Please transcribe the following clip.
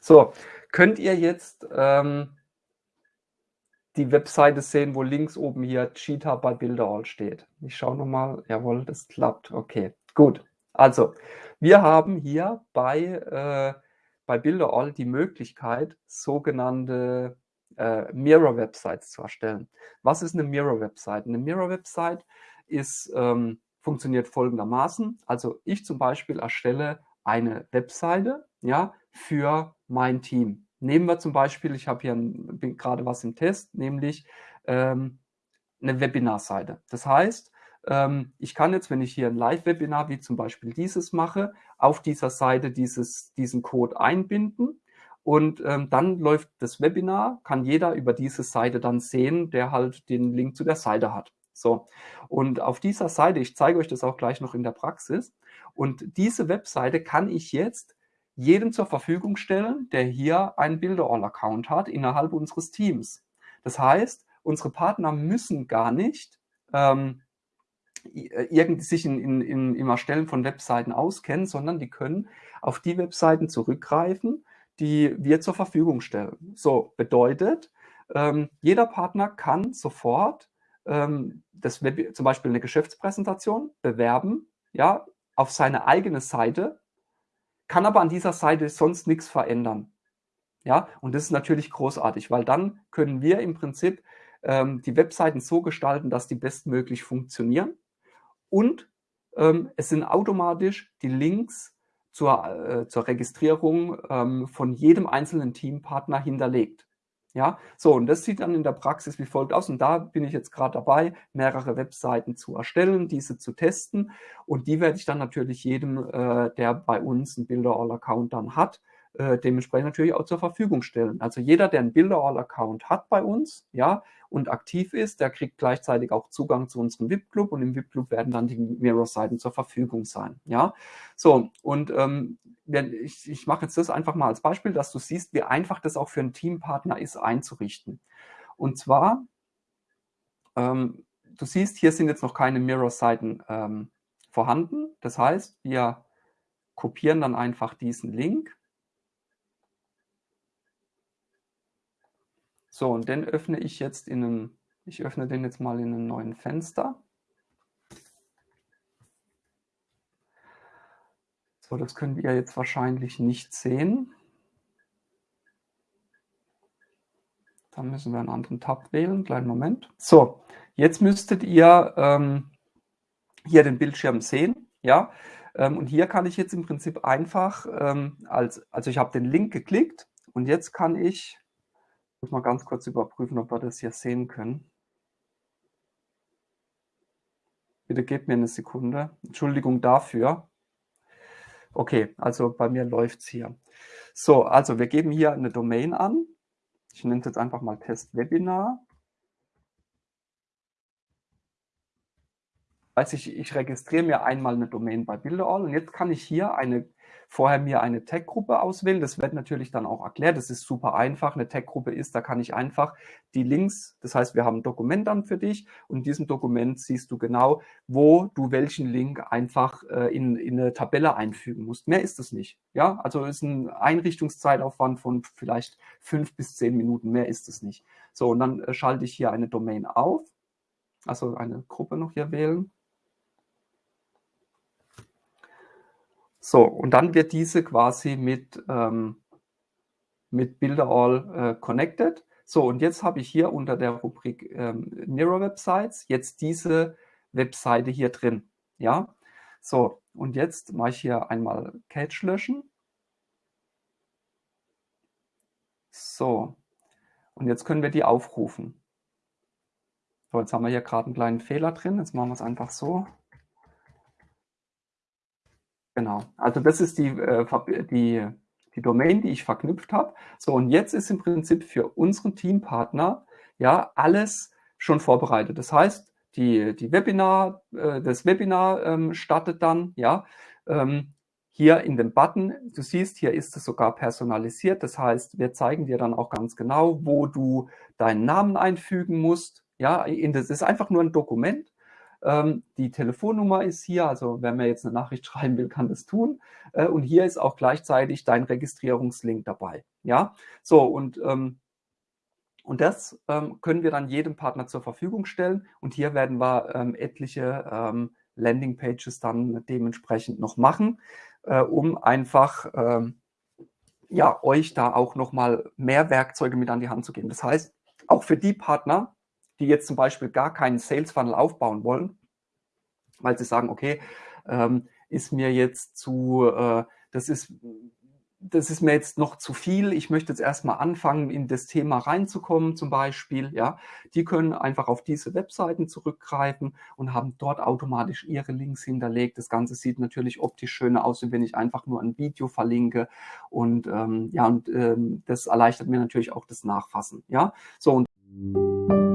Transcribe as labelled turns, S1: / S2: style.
S1: So, könnt ihr jetzt ähm, die Webseite sehen, wo links oben hier Cheetah bei Bilderall steht? Ich schaue nochmal. Jawohl, das klappt. Okay, gut. Also, wir haben hier bei, äh, bei Bilderall die Möglichkeit, sogenannte äh, Mirror-Websites zu erstellen. Was ist eine Mirror-Website? Eine Mirror-Website ist, ähm, funktioniert folgendermaßen. Also ich zum Beispiel erstelle eine Webseite ja, für mein Team. Nehmen wir zum Beispiel, ich habe hier ein, gerade was im Test, nämlich ähm, eine Webinarseite. Das heißt, ähm, ich kann jetzt, wenn ich hier ein Live-Webinar wie zum Beispiel dieses mache, auf dieser Seite dieses, diesen Code einbinden und ähm, dann läuft das Webinar, kann jeder über diese Seite dann sehen, der halt den Link zu der Seite hat. So, und auf dieser Seite, ich zeige euch das auch gleich noch in der Praxis, und diese Webseite kann ich jetzt jedem zur Verfügung stellen, der hier einen Builderall-Account hat innerhalb unseres Teams. Das heißt, unsere Partner müssen gar nicht ähm, äh, irgendwie sich in, in, in, im Erstellen von Webseiten auskennen, sondern die können auf die Webseiten zurückgreifen, die wir zur Verfügung stellen. So bedeutet, ähm, jeder Partner kann sofort ähm, das Web, zum Beispiel eine Geschäftspräsentation bewerben, ja, auf seine eigene Seite, kann aber an dieser Seite sonst nichts verändern. Ja, und das ist natürlich großartig, weil dann können wir im Prinzip ähm, die Webseiten so gestalten, dass die bestmöglich funktionieren und ähm, es sind automatisch die Links zur, äh, zur Registrierung ähm, von jedem einzelnen Teampartner hinterlegt. Ja, so, und das sieht dann in der Praxis wie folgt aus. Und da bin ich jetzt gerade dabei, mehrere Webseiten zu erstellen, diese zu testen. Und die werde ich dann natürlich jedem, äh, der bei uns einen Builder-All-Account dann hat, äh, dementsprechend natürlich auch zur Verfügung stellen. Also jeder, der einen Builder-All-Account hat bei uns, ja, und aktiv ist, der kriegt gleichzeitig auch Zugang zu unserem VIP-Club und im VIP-Club werden dann die Mirror-Seiten zur Verfügung sein, ja. So, und ähm, ich, ich mache jetzt das einfach mal als Beispiel, dass du siehst, wie einfach das auch für einen Teampartner ist einzurichten. Und zwar, ähm, du siehst, hier sind jetzt noch keine Mirror-Seiten ähm, vorhanden. Das heißt, wir kopieren dann einfach diesen Link So, und den öffne ich jetzt in einem, ich öffne den jetzt mal in einem neuen Fenster. So, das könnt ihr jetzt wahrscheinlich nicht sehen. Da müssen wir einen anderen Tab wählen, kleinen Moment. So, jetzt müsstet ihr ähm, hier den Bildschirm sehen, ja. Ähm, und hier kann ich jetzt im Prinzip einfach, ähm, als, also ich habe den Link geklickt und jetzt kann ich muss mal ganz kurz überprüfen, ob wir das hier sehen können. Bitte gebt mir eine Sekunde. Entschuldigung dafür. Okay, also bei mir läuft es hier. So, also wir geben hier eine Domain an. Ich nenne es jetzt einfach mal Test-Webinar. Also ich, ich registriere mir einmal eine Domain bei Bilderall und jetzt kann ich hier eine vorher mir eine Tag-Gruppe auswählen. Das wird natürlich dann auch erklärt. Das ist super einfach. Eine Tag-Gruppe ist, da kann ich einfach die Links, das heißt, wir haben ein Dokument dann für dich und in diesem Dokument siehst du genau, wo du welchen Link einfach äh, in, in eine Tabelle einfügen musst. Mehr ist es nicht. Ja, also ist ein Einrichtungszeitaufwand von vielleicht fünf bis zehn Minuten. Mehr ist es nicht. So, und dann äh, schalte ich hier eine Domain auf. Also eine Gruppe noch hier wählen. So, und dann wird diese quasi mit, ähm, mit Builderall äh, connected. So, und jetzt habe ich hier unter der Rubrik ähm, Mirror Websites jetzt diese Webseite hier drin. Ja, so, und jetzt mache ich hier einmal Cache löschen. So, und jetzt können wir die aufrufen. So, jetzt haben wir hier gerade einen kleinen Fehler drin. Jetzt machen wir es einfach so. Genau. Also das ist die, äh, die, die Domain, die ich verknüpft habe. So, und jetzt ist im Prinzip für unseren Teampartner ja alles schon vorbereitet. Das heißt, die, die Webinar, äh, das Webinar ähm, startet dann, ja, ähm, hier in dem Button, du siehst, hier ist es sogar personalisiert. Das heißt, wir zeigen dir dann auch ganz genau, wo du deinen Namen einfügen musst. Ja, das ist einfach nur ein Dokument Ähm, die Telefonnummer ist hier, also wenn man jetzt eine Nachricht schreiben will, kann das tun. Äh, und hier ist auch gleichzeitig dein Registrierungslink dabei. Ja, so und ähm, und das ähm, können wir dann jedem Partner zur Verfügung stellen. Und hier werden wir ähm, etliche ähm, Landingpages dann dementsprechend noch machen, äh, um einfach ähm, ja, euch da auch nochmal mehr Werkzeuge mit an die Hand zu geben. Das heißt, auch für die Partner, die jetzt zum Beispiel gar keinen Sales Funnel aufbauen wollen, weil sie sagen, okay, ähm, ist mir jetzt zu, äh, das ist das ist mir jetzt noch zu viel. Ich möchte jetzt erstmal anfangen, in das Thema reinzukommen, zum Beispiel. Ja, die können einfach auf diese Webseiten zurückgreifen und haben dort automatisch ihre Links hinterlegt. Das Ganze sieht natürlich optisch schöner aus, wenn ich einfach nur ein Video verlinke. Und ähm, ja, und ähm, das erleichtert mir natürlich auch das Nachfassen. Ja, so und